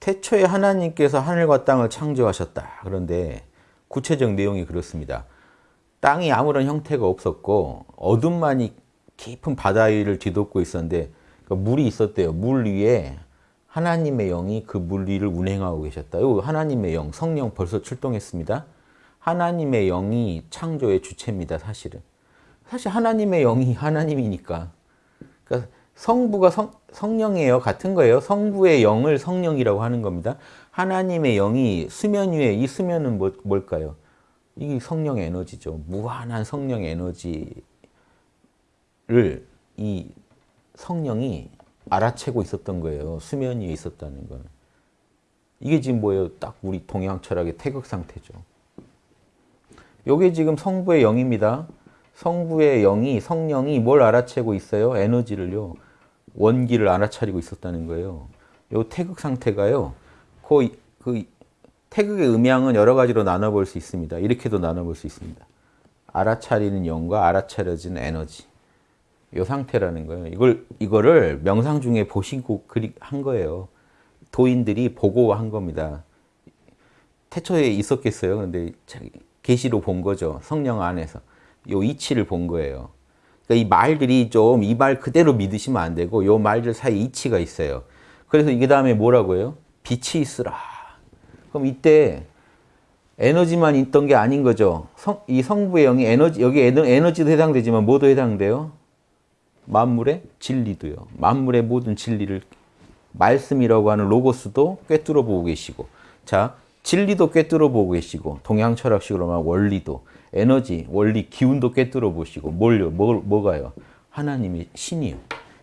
태초에 하나님께서 하늘과 땅을 창조하셨다. 그런데 구체적 내용이 그렇습니다. 땅이 아무런 형태가 없었고 어둠만이 깊은 바다 위를 뒤덮고 있었는데 그 물이 있었대요. 물 위에 하나님의 영이 그 물 위를 운행하고 계셨다. 하나님의 영, 성령 벌써 출동했습니다. 하나님의 영이 창조의 주체입니다. 사실은. 사실 하나님의 영이 하나님이니까. 그러니까 성부가 성, 성령이에요. 같은 거예요. 성부의 영을 성령이라고 하는 겁니다. 하나님의 영이 수면 위에 이 수면은 뭐, 뭘까요? 이게 성령 에너지죠. 무한한 성령 에너지를 이 성령이 알아채고 있었던 거예요. 수면 위에 있었다는 건. 이게 지금 뭐예요? 딱 우리 동양 철학의 태극 상태죠. 요게 지금 성부의 영입니다. 성부의 영이 성령이 뭘 알아채고 있어요? 에너지를요. 원기를 알아차리고 있었다는 거예요. 요 태극 상태가요. 그, 그 태극의 음양은 여러 가지로 나눠볼 수 있습니다. 이렇게도 나눠볼 수 있습니다. 알아차리는 영과 알아차려진 에너지. 요 상태라는 거예요. 이걸, 이거를 명상 중에 보시고 한 거예요. 도인들이 보고 한 겁니다. 태초에 있었겠어요. 그런데 계시로 본 거죠. 성령 안에서. 요 이치를 본 거예요. 그러니까 이 말들이 좀 이 말 그대로 믿으시면 안 되고 요 말들 사이 이치가 있어요. 그래서 이게 다음에 뭐라고요? 빛이 있으라. 그럼 이때 에너지만 있던 게 아닌 거죠. 성, 이 성부의 영이 에너지, 여기 에너지도 해당되지만 뭐도 해당돼요? 만물의 진리도요. 만물의 모든 진리를 말씀이라고 하는 로고스도 꿰뚫어 보고 계시고 자 진리도 꿰뚫어 보고 계시고 동양 철학식으로 말하면 원리도 에너지, 원리, 기운도 꿰뚫어 보시고 뭘요? 뭘, 뭐가요? 하나님이 신이요.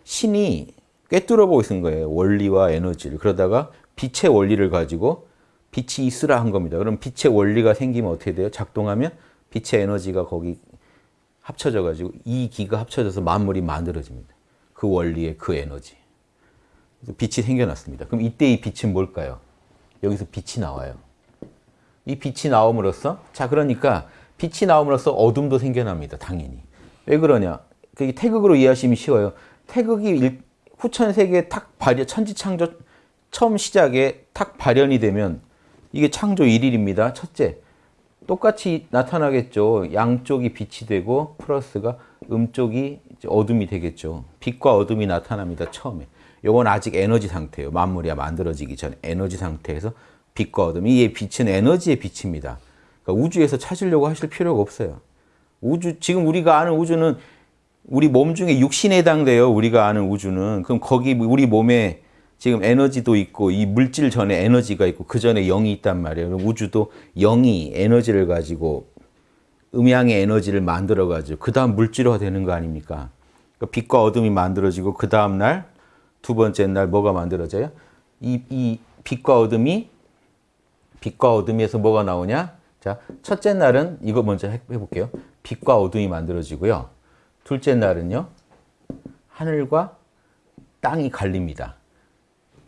신이 꿰뚫어 보고 있는 거예요. 원리와 에너지를. 그러다가 빛의 원리를 가지고 빛이 있으라 한 겁니다. 그럼 빛의 원리가 생기면 어떻게 돼요? 작동하면 빛의 에너지가 거기 합쳐져 가지고 이 기가 합쳐져서 만물이 만들어집니다. 그 원리의 그 에너지. 빛이 생겨났습니다. 그럼 이때 이 빛은 뭘까요? 여기서 빛이 나와요. 이 빛이 나옴으로써 자 그러니까 빛이 나옴으로써 어둠도 생겨납니다. 당연히. 왜 그러냐? 그게 태극으로 이해하시면 쉬워요. 태극이 후천 세계에 탁 발현, 천지창조 처음 시작에 탁 발현이 되면 이게 창조 1일입니다. 첫째, 똑같이 나타나겠죠. 양쪽이 빛이 되고 플러스가 음쪽이 어둠이 되겠죠. 빛과 어둠이 나타납니다. 처음에. 요건 아직 에너지 상태예요. 만물이 만들어지기 전 에너지 상태에서 빛과 어둠. 이 빛은 에너지의 빛입니다. 그러니까 우주에서 찾으려고 하실 필요가 없어요. 우주 지금 우리가 아는 우주는 우리 몸 중에 육신에 해당돼요. 우리가 아는 우주는. 그럼 거기 우리 몸에 지금 에너지도 있고 이 물질 전에 에너지가 있고 그 전에 영이 있단 말이에요. 우주도 영이 에너지를 가지고 음양의 에너지를 만들어 가지고 그 다음 물질화 되는 거 아닙니까? 그러니까 빛과 어둠이 만들어지고 그 다음 날 두 번째 날 뭐가 만들어져요? 이, 이 빛과 어둠이 빛과 어둠에서 뭐가 나오냐? 자, 첫째 날은 이거 먼저 해볼게요. 빛과 어둠이 만들어지고요. 둘째 날은요. 하늘과 땅이 갈립니다.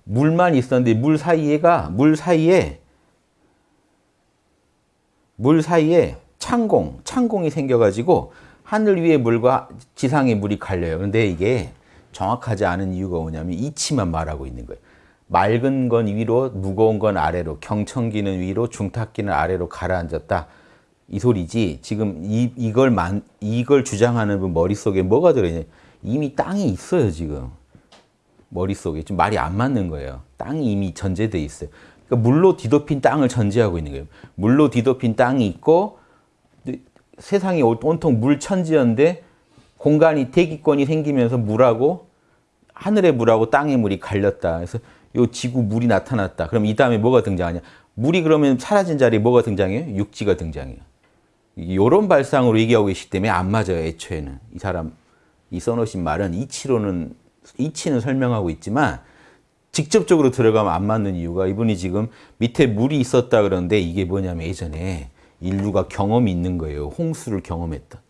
물만 있었는데 물 사이에가 물 사이에 물 사이에 창공, 창공이 생겨가지고 하늘 위의 물과 지상의 물이 갈려요. 그런데 이게 정확하지 않은 이유가 뭐냐면 이치만 말하고 있는 거예요. 맑은 건 위로, 무거운 건 아래로, 경청기는 위로, 중탁기는 아래로 가라앉았다. 이 소리지. 지금 이, 이걸 만, 이걸 주장하는 분 머릿속에 뭐가 들어있냐. 이미 땅이 있어요, 지금. 머릿속에. 좀 말이 안 맞는 거예요. 땅이 이미 전제돼 있어요. 그러니까 물로 뒤덮인 땅을 전제하고 있는 거예요. 물로 뒤덮인 땅이 있고, 세상이 온통 물 천지였는데, 공간이 대기권이 생기면서 물하고, 하늘의 물하고 땅의 물이 갈렸다. 그래서 요 지구 물이 나타났다. 그럼 이 다음에 뭐가 등장하냐? 물이 그러면 사라진 자리에 뭐가 등장해요? 육지가 등장해요. 이런 발상으로 얘기하고 계시기 때문에 안 맞아요. 애초에는. 이 사람, 이 써놓으신 말은 이치로는, 이치는 설명하고 있지만 직접적으로 들어가면 안 맞는 이유가 이분이 지금 밑에 물이 있었다 그러는데 이게 뭐냐면 예전에 인류가 경험이 있는 거예요. 홍수를 경험했던.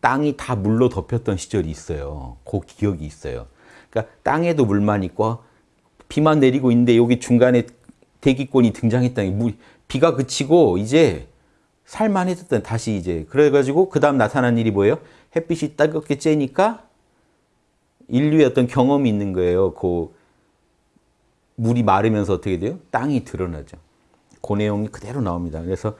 땅이 다 물로 덮였던 시절이 있어요. 그 기억이 있어요. 그러니까 땅에도 물만 있고 비만 내리고 있는데 여기 중간에 대기권이 등장했다니 물, 비가 그치고 이제 살만해졌던 다시 이제 그래가지고 그 다음 나타난 일이 뭐예요? 햇빛이 따갑게 쬐니까 인류의 어떤 경험이 있는 거예요. 그 물이 마르면서 어떻게 돼요? 땅이 드러나죠. 그 내용이 그대로 나옵니다. 그래서